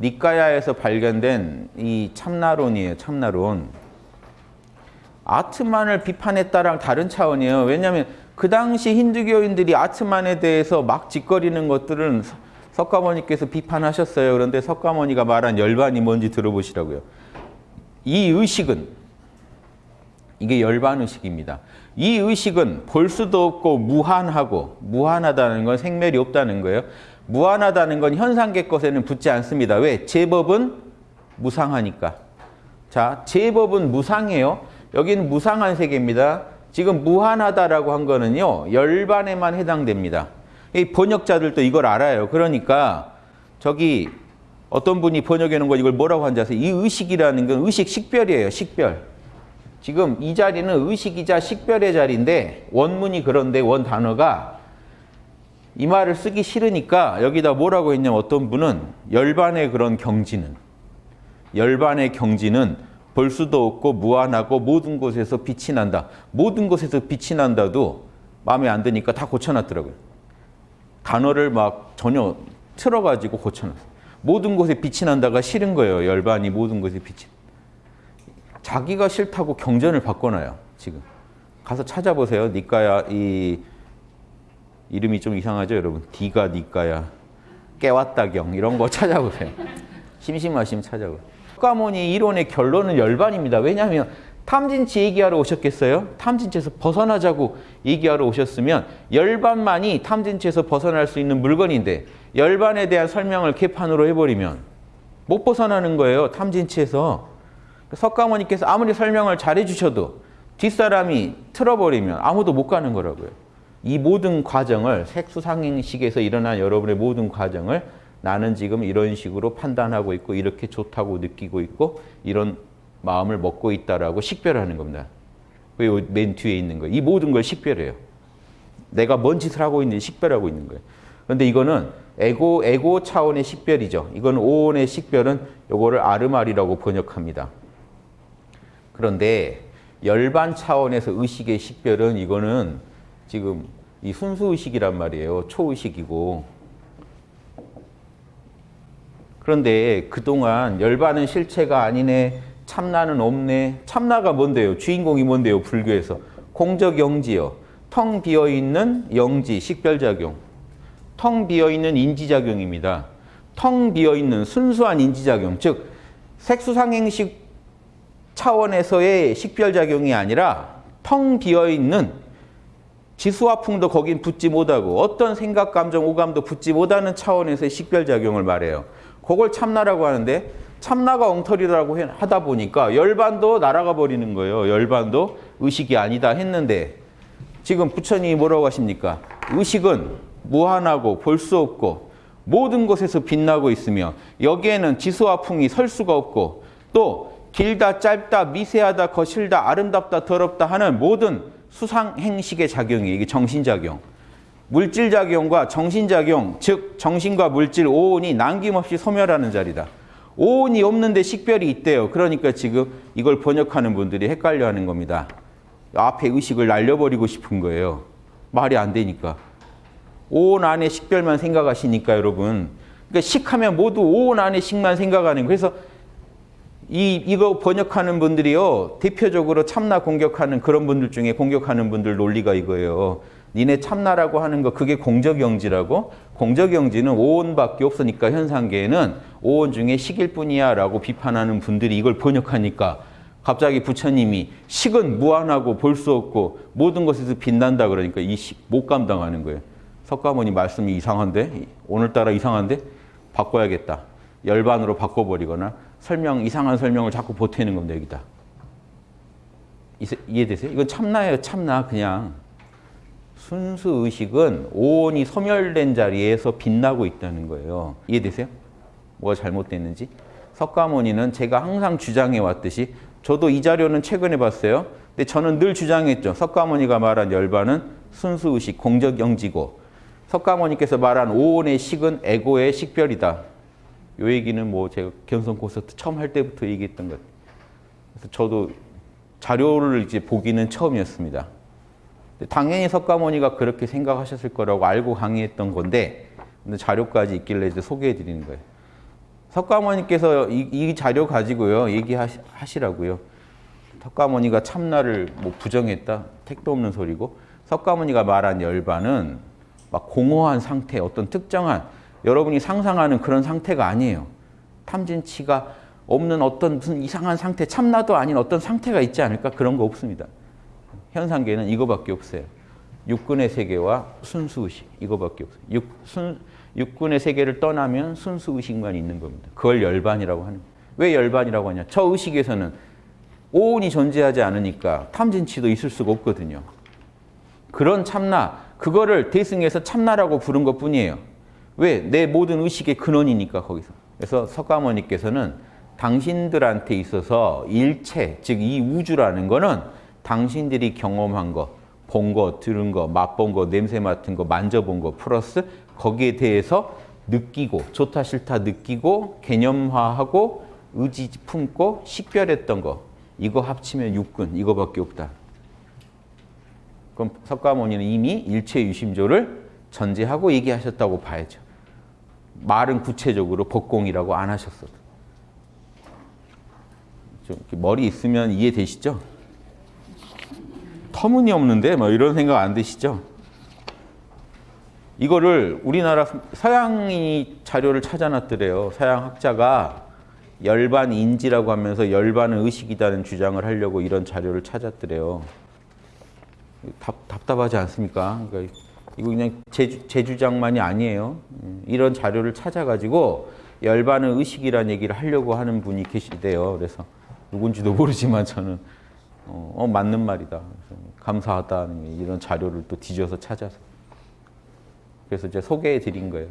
니까야에서 발견된 이 참나론이에요. 참나론. 아트만을 비판했다랑 다른 차원이에요. 왜냐하면 그 당시 힌두교인들이 아트만에 대해서 막 짓거리는 것들은 석가모니께서 비판하셨어요. 그런데 석가모니가 말한 열반이 뭔지 들어보시라고요. 이 의식은 이게 열반 의식입니다. 이 의식은 볼 수도 없고 무한하고 무한하다는 건 생멸이 없다는 거예요. 무한하다는 건 현상계 것에는 붙지 않습니다. 왜? 제법은 무상하니까. 자, 제법은 무상해요. 여기는 무상한 세계입니다. 지금 무한하다라고 한 거는요. 열반에만 해당됩니다. 이 번역자들도 이걸 알아요. 그러니까 저기 어떤 분이 번역해 놓은 거 이걸 뭐라고 한지 아세요? 이 의식이라는 건 의식 식별이에요. 식별. 지금 이 자리는 의식이자 식별의 자리인데 원문이 그런데 원 단어가 이 말을 쓰기 싫으니까 여기다 뭐라고 했냐면 어떤 분은 열반의 그런 경지는 열반의 경지는 볼 수도 없고 무한하고 모든 곳에서 빛이 난다. 모든 곳에서 빛이 난다도 마음에 안 드니까 다 고쳐놨더라고요. 단어를 막 전혀 틀어가지고 고쳐놨어요. 모든 곳에 빛이 난다가 싫은 거예요. 열반이 모든 곳에 빛이. 자기가 싫다고 경전을 바꿔놔요. 지금. 가서 찾아보세요. 니까야 이 이름이 좀 이상하죠, 여러분? 디가 니까야 깨왔다경 이런 거 찾아보세요. 심심하시면 찾아보세요. 석가모니 이론의 결론은 열반입니다. 왜냐하면 탐진치 얘기하러 오셨겠어요? 탐진치에서 벗어나자고 얘기하러 오셨으면 열반만이 탐진치에서 벗어날 수 있는 물건인데 열반에 대한 설명을 개판으로 해버리면 못 벗어나는 거예요. 탐진치에서. 석가모니께서 아무리 설명을 잘해 주셔도 뒷사람이 틀어버리면 아무도 못 가는 거라고요. 이 모든 과정을 색수상행식에서 일어난 여러분의 모든 과정을 나는 지금 이런 식으로 판단하고 있고 이렇게 좋다고 느끼고 있고 이런 마음을 먹고 있다라고 식별하는 겁니다. 맨 뒤에 있는 거예요. 이 모든 걸 식별해요. 내가 뭔 짓을 하고 있는지 식별하고 있는 거예요. 그런데 이거는 에고 에고 차원의 식별이죠. 이건 오온의 식별은 요거를 아르말이라고 번역합니다. 그런데 열반 차원에서 의식의 식별은 이거는 지금 이 순수의식이란 말이에요. 초의식이고. 그런데 그동안 열반은 실체가 아니네. 참나는 없네. 참나가 뭔데요? 주인공이 뭔데요? 불교에서. 공적영지요. 텅 비어있는 영지, 식별작용. 텅 비어있는 인지작용입니다. 텅 비어있는 순수한 인지작용. 즉 색수상행식 차원에서의 식별작용이 아니라 텅 비어있는 지수화풍도 거긴 붙지 못하고 어떤 생각, 감정, 오감도 붙지 못하는 차원에서의 식별작용을 말해요. 그걸 참나라고 하는데 참나가 엉터리라고 하다 보니까 열반도 날아가 버리는 거예요. 열반도 의식이 아니다 했는데 지금 부처님이 뭐라고 하십니까? 의식은 무한하고 볼 수 없고 모든 곳에서 빛나고 있으며 여기에는 지수화풍이 설 수가 없고 또 길다 짧다 미세하다 거칠다 아름답다 더럽다 하는 모든 수상행식의 작용이 이게 정신작용. 물질작용과 정신작용 즉 정신과 물질 오온이 남김없이 소멸하는 자리다. 오온이 없는데 식별이 있대요. 그러니까 지금 이걸 번역하는 분들이 헷갈려하는 겁니다. 앞에 의식을 날려버리고 싶은 거예요. 말이 안 되니까. 오온 안에 식별만 생각하시니까 여러분. 그러니까 식하면 모두 오온 안에 식만 생각하는 거예요. 그래서 이, 이거 번역하는 분들이요. 대표적으로 참나 공격하는 그런 분들 중에 공격하는 분들 논리가 이거예요. 니네 참나라고 하는 거 그게 공적영지라고? 공적영지는 오온밖에 없으니까 현상계에는 오온 중에 식일 뿐이야 라고 비판하는 분들이 이걸 번역하니까 갑자기 부처님이 식은 무한하고 볼 수 없고 모든 것에서 빛난다 그러니까 이 식 못 감당하는 거예요. 석가모니 말씀이 이상한데? 오늘따라 이상한데? 바꿔야겠다. 열반으로 바꿔버리거나 설명 이상한 설명을 자꾸 보태는 겁니다. 여기다. 이해되세요? 이건 참나예요. 참나 그냥. 순수 의식은 오온이 소멸된 자리에서 빛나고 있다는 거예요. 이해되세요? 뭐가 잘못됐는지? 석가모니는 제가 항상 주장해 왔듯이 저도 이 자료는 최근에 봤어요. 근데 저는 늘 주장했죠. 석가모니가 말한 열반은 순수 의식, 공적 영지고 석가모니께서 말한 오온의 식은 에고의 식별이다. 요 얘기는 뭐 제가 견성 콘서트 처음 할 때부터 얘기했던 것. 그래서 저도 자료를 이제 보기는 처음이었습니다. 당연히 석가모니가 그렇게 생각하셨을 거라고 알고 강의했던 건데 자료까지 있길래 이제 소개해 드리는 거예요. 석가모니께서 이, 이 자료 가지고요 얘기하시라고요. 석가모니가 참나를 뭐 부정했다 택도 없는 소리고 석가모니가 말한 열반은 막 공허한 상태 어떤 특정한 여러분이 상상하는 그런 상태가 아니에요. 탐진치가 없는 어떤 무슨 이상한 상태 참나도 아닌 어떤 상태가 있지 않을까 그런 거 없습니다. 현상계는 이거밖에 없어요. 육군의 세계와 순수의식 이거밖에 없어요. 육, 순, 육군의 세계를 떠나면 순수의식만 있는 겁니다. 그걸 열반이라고 하는 거예요. 왜 열반이라고 하냐. 저 의식에서는 오온이 존재하지 않으니까 탐진치도 있을 수가 없거든요. 그런 참나, 그거를 대승해서 참나라고 부른 것 뿐이에요. 왜? 내 모든 의식의 근원이니까 거기서. 그래서 석가모니께서는 당신들한테 있어서 일체, 즉 이 우주라는 거는 당신들이 경험한 거, 본 거, 들은 거, 맛본 거, 냄새 맡은 거, 만져본 거 플러스 거기에 대해서 느끼고 좋다 싫다 느끼고 개념화하고 의지 품고 식별했던 거 이거 합치면 육군 이거밖에 없다. 그럼 석가모니는 이미 일체 유심조를 전제하고 얘기하셨다고 봐야죠. 말은 구체적으로 법공이라고 안 이렇게 머리 있으면 이해되시죠? 터무니없는데 뭐 이런 생각 안 드시죠? 이거를 우리나라 서양이 자료를 찾아놨더래요. 서양 학자가 열반 인지라고 하면서 열반은 의식이다는 주장을 하려고 이런 자료를 찾았더래요. 답, 답답하지 않습니까? 그러니까 이거 그냥 제, 제 주장만이 아니에요. 음, 이런 자료를 찾아가지고 열반은 의식이라는 얘기를 하려고 하는 분이 계시대요. 그래서 누군지도 모르지만 저는 어, 어, 맞는 말이다. 감사하다는 이런 자료를 또 뒤져서 찾아서. 그래서 이제 소개해 드린 거예요.